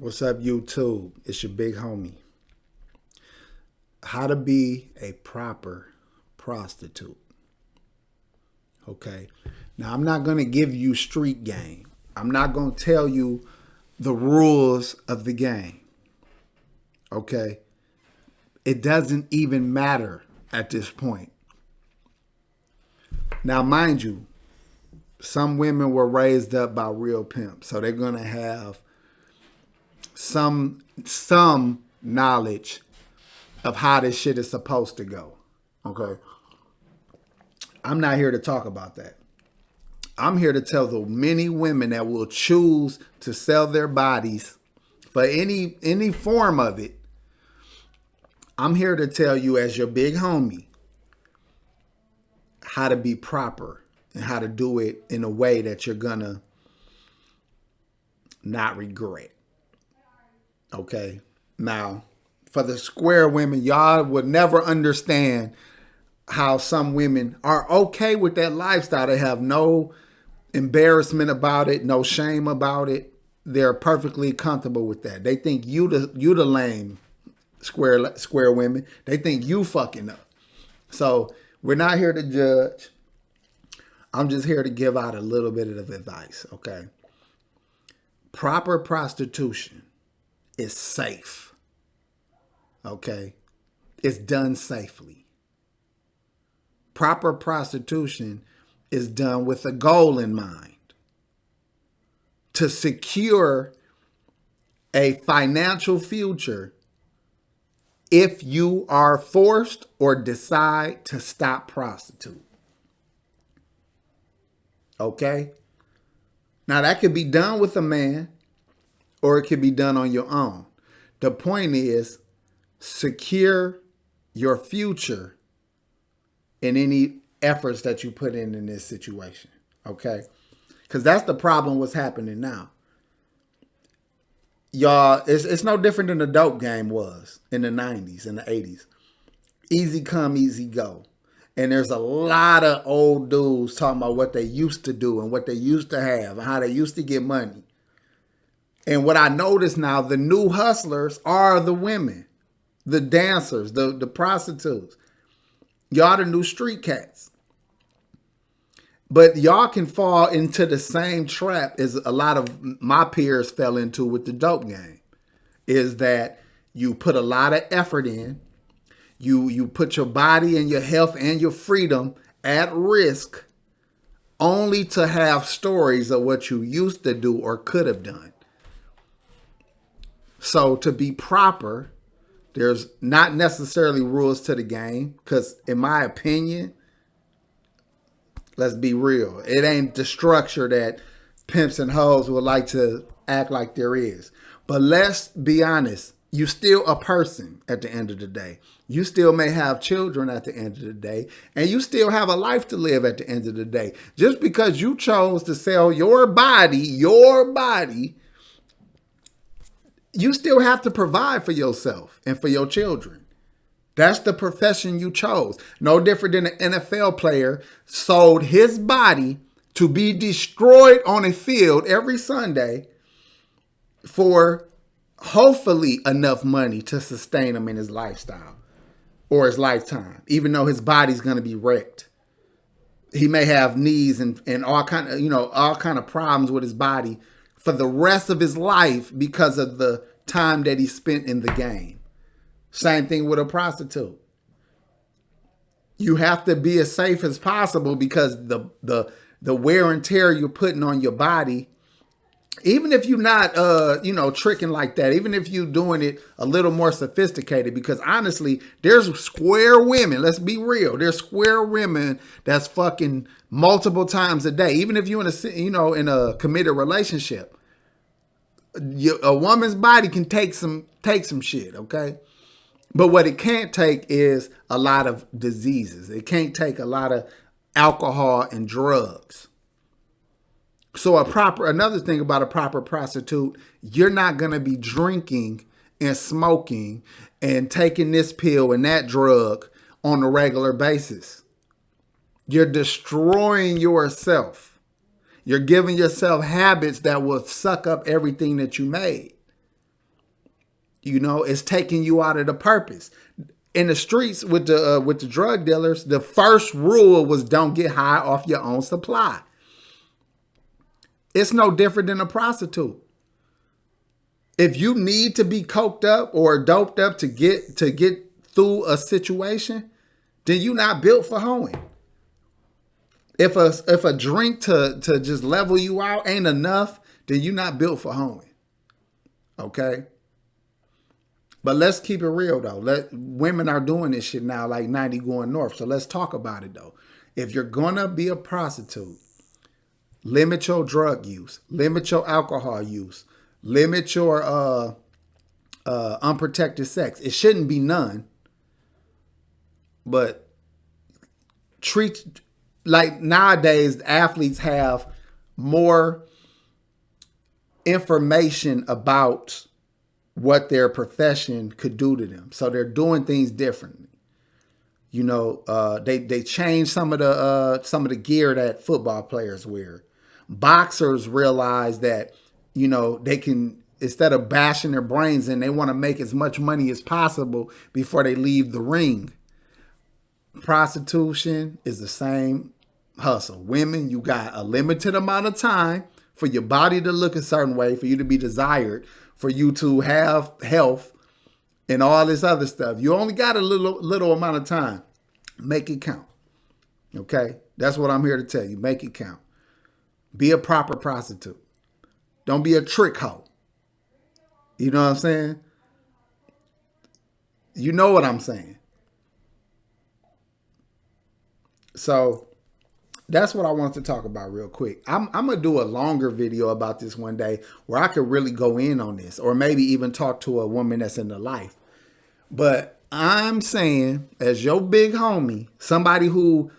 What's up, YouTube? It's your big homie. How to be a proper prostitute. Okay. Now, I'm not going to give you street game. I'm not going to tell you the rules of the game. Okay. It doesn't even matter at this point. Now, mind you, some women were raised up by real pimps, so they're going to have some some knowledge of how this shit is supposed to go. Okay. I'm not here to talk about that. I'm here to tell the many women that will choose to sell their bodies for any any form of it. I'm here to tell you as your big homie how to be proper and how to do it in a way that you're gonna not regret. Okay. Now, for the square women, y'all would never understand how some women are okay with that lifestyle. They have no embarrassment about it, no shame about it. They're perfectly comfortable with that. They think you the you the lame square square women. They think you fucking up. So we're not here to judge. I'm just here to give out a little bit of advice, okay? Proper prostitution is safe. Okay? It's done safely. Proper prostitution is done with a goal in mind to secure a financial future if you are forced or decide to stop prostitute. Okay? Now that could be done with a man or it could be done on your own. The point is secure your future in any efforts that you put in in this situation. Okay? Because that's the problem what's happening now. Y'all, it's, it's no different than the dope game was in the 90s and the 80s. Easy come, easy go. And there's a lot of old dudes talking about what they used to do and what they used to have and how they used to get money. And what I notice now, the new hustlers are the women, the dancers, the, the prostitutes. Y'all the new street cats. But y'all can fall into the same trap as a lot of my peers fell into with the dope game. Is that you put a lot of effort in, you you put your body and your health and your freedom at risk only to have stories of what you used to do or could have done. So to be proper, there's not necessarily rules to the game because in my opinion, let's be real, it ain't the structure that pimps and hoes would like to act like there is. But let's be honest, you still a person at the end of the day. You still may have children at the end of the day, and you still have a life to live at the end of the day. Just because you chose to sell your body, your body, you still have to provide for yourself and for your children. That's the profession you chose. No different than an NFL player sold his body to be destroyed on a field every Sunday for hopefully enough money to sustain him in his lifestyle or his lifetime, even though his body's going to be wrecked. He may have knees and, and all kind of, you know, all kind of problems with his body for the rest of his life because of the time that he spent in the game. Same thing with a prostitute. You have to be as safe as possible because the the the wear and tear you're putting on your body, even if you're not uh, you know, tricking like that, even if you're doing it a little more sophisticated, because honestly, there's square women, let's be real. There's square women that's fucking multiple times a day, even if you're in a you know in a committed relationship a woman's body can take some take some shit, okay? But what it can't take is a lot of diseases. It can't take a lot of alcohol and drugs. So a proper another thing about a proper prostitute, you're not going to be drinking and smoking and taking this pill and that drug on a regular basis. You're destroying yourself. You're giving yourself habits that will suck up everything that you made. You know, it's taking you out of the purpose. In the streets with the uh, with the drug dealers, the first rule was don't get high off your own supply. It's no different than a prostitute. If you need to be coked up or doped up to get to get through a situation, then you're not built for hoeing. If a if a drink to to just level you out ain't enough, then you're not built for hoeing. Okay. But let's keep it real though. Let women are doing this shit now, like 90 going north. So let's talk about it though. If you're gonna be a prostitute, limit your drug use, limit your alcohol use, limit your uh uh unprotected sex. It shouldn't be none. But treat like nowadays athletes have more information about what their profession could do to them. So they're doing things differently. You know, uh, they they change some of the uh, some of the gear that football players wear. Boxers realize that you know they can instead of bashing their brains in, they want to make as much money as possible before they leave the ring. Prostitution is the same hustle. Women, you got a limited amount of time for your body to look a certain way, for you to be desired, for you to have health and all this other stuff. You only got a little little amount of time. Make it count. Okay? That's what I'm here to tell you. Make it count. Be a proper prostitute. Don't be a trick hoe. You know what I'm saying? You know what I'm saying. So that's what I wanted to talk about real quick. I'm, I'm going to do a longer video about this one day where I could really go in on this or maybe even talk to a woman that's in the life. But I'm saying as your big homie, somebody who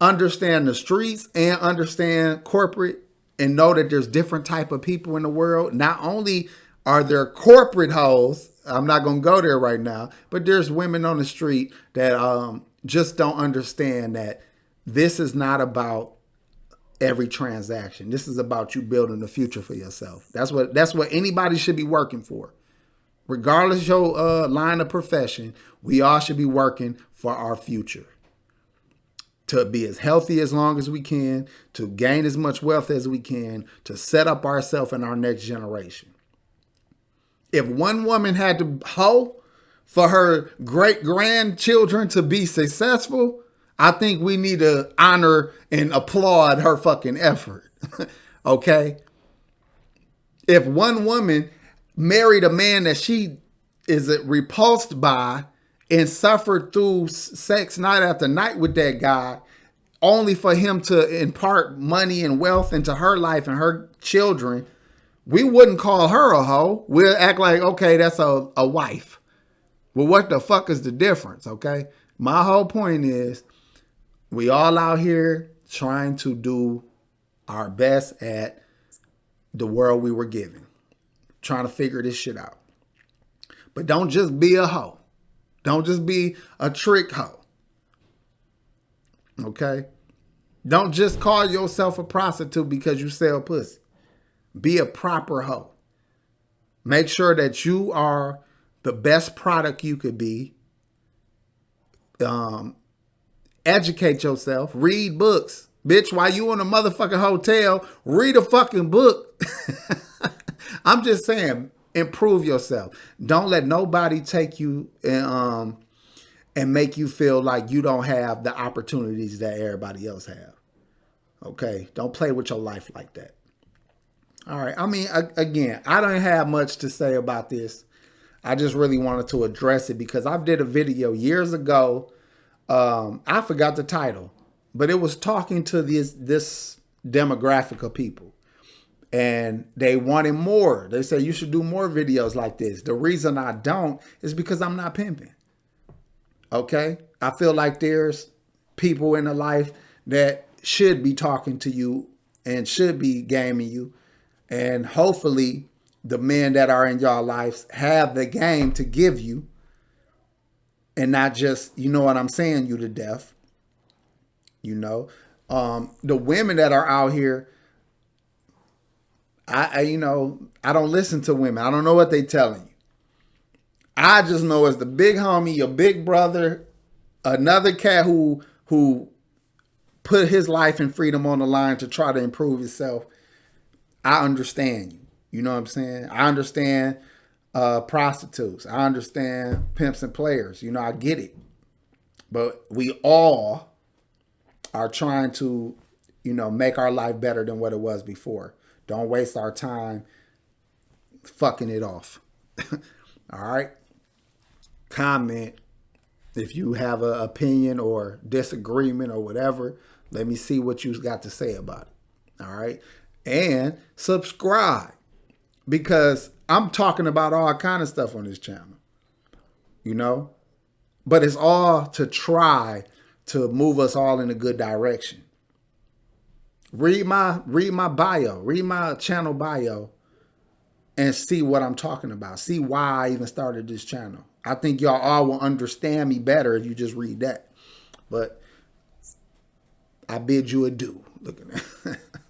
understand the streets and understand corporate and know that there's different type of people in the world. Not only are there corporate hoes, I'm not going to go there right now, but there's women on the street that um, just don't understand that this is not about every transaction. This is about you building the future for yourself. That's what that's what anybody should be working for. Regardless your uh, line of profession, we all should be working for our future. To be as healthy as long as we can, to gain as much wealth as we can, to set up ourselves and our next generation. If one woman had to hoe for her great grandchildren to be successful, I think we need to honor and applaud her fucking effort. okay? If one woman married a man that she is repulsed by and suffered through sex night after night with that guy, only for him to impart money and wealth into her life and her children, we wouldn't call her a hoe. We'll act like, okay, that's a, a wife. Well, what the fuck is the difference, okay? My whole point is we all out here trying to do our best at the world we were given, trying to figure this shit out. But don't just be a hoe. Don't just be a trick hoe. Okay? Don't just call yourself a prostitute because you sell pussy. Be a proper hoe. Make sure that you are the best product you could be. Um, Educate yourself. Read books. Bitch, while you in a motherfucking hotel, read a fucking book. I'm just saying, improve yourself. Don't let nobody take you and um and make you feel like you don't have the opportunities that everybody else have. Okay? Don't play with your life like that. All right. I mean, again, I don't have much to say about this. I just really wanted to address it because I did a video years ago um, I forgot the title, but it was talking to this this demographic of people, and they wanted more. They said you should do more videos like this. The reason I don't is because I'm not pimping. Okay, I feel like there's people in the life that should be talking to you and should be gaming you, and hopefully the men that are in your lives have the game to give you and not just, you know what I'm saying, you to death. You know, um, the women that are out here, I, I, you know, I don't listen to women. I don't know what they telling you. I just know as the big homie, your big brother, another cat who who put his life and freedom on the line to try to improve himself. I understand you. You know what I'm saying? I understand uh, prostitutes. I understand pimps and players. You know, I get it. But we all are trying to, you know, make our life better than what it was before. Don't waste our time fucking it off. all right? Comment if you have an opinion or disagreement or whatever. Let me see what you got to say about it. All right? And subscribe because I'm talking about all kind of stuff on this channel. You know? But it's all to try to move us all in a good direction. Read my read my bio, read my channel bio and see what I'm talking about. See why I even started this channel. I think y'all all will understand me better if you just read that. But I bid you adieu. Look at.